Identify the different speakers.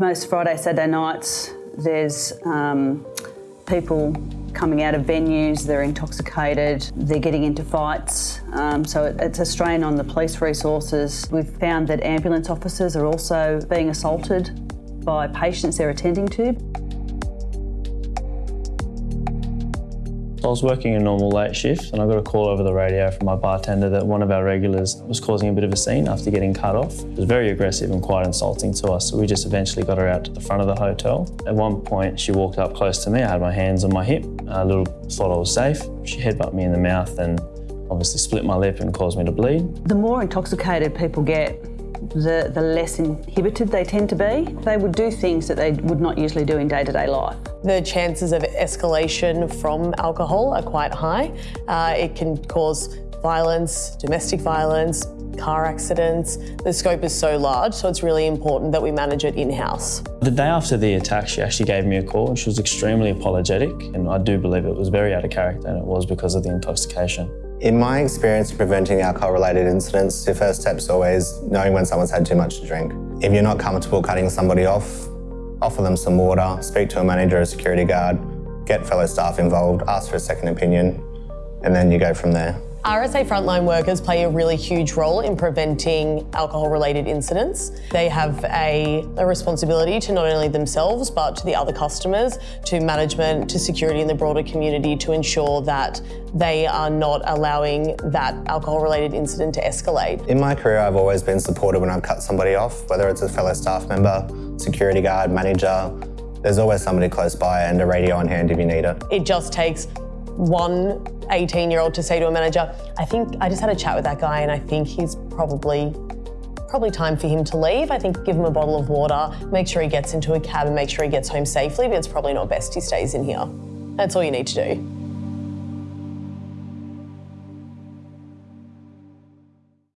Speaker 1: Most Friday, Saturday nights, there's um, people coming out of venues, they're intoxicated, they're getting into fights, um, so it, it's a strain on the police resources. We've found that ambulance officers are also being assaulted by patients they're attending to.
Speaker 2: I was working a normal late shift and I got a call over the radio from my bartender that one of our regulars was causing a bit of a scene after getting cut off. It was very aggressive and quite insulting to us, so we just eventually got her out to the front of the hotel. At one point, she walked up close to me. I had my hands on my hip. A little thought I was safe. She headbutted me in the mouth and obviously split my lip and caused me to bleed.
Speaker 1: The more intoxicated people get, the, the less inhibited they tend to be. They would do things that they would not usually do in day-to-day -day life.
Speaker 3: The chances of escalation from alcohol are quite high. Uh, it can cause violence, domestic violence, car accidents. The scope is so large, so it's really important that we manage it in-house.
Speaker 2: The day after the attack, she actually gave me a call and she was extremely apologetic and I do believe it was very out of character and it was because of the intoxication.
Speaker 4: In my experience preventing alcohol-related incidents, your first step is always knowing when someone's had too much to drink. If you're not comfortable cutting somebody off, offer them some water, speak to a manager or security guard, get fellow staff involved, ask for a second opinion, and then you go from there.
Speaker 3: RSA frontline workers play a really huge role in preventing alcohol-related incidents. They have a, a, responsibility to not only themselves but to the other customers, to management, to security in the broader community to ensure that they are not allowing that alcohol-related incident to escalate.
Speaker 4: In my career I've always been supported when I've cut somebody off, whether it's a fellow staff member, security guard, manager, there's always somebody close by and a radio on hand if you need it.
Speaker 3: It just takes one 18 year old to say to a manager, I think I just had a chat with that guy and I think he's probably probably time for him to leave. I think give him a bottle of water, make sure he gets into a cab and make sure he gets home safely, but it's probably not best he stays in here. That's all you need to do.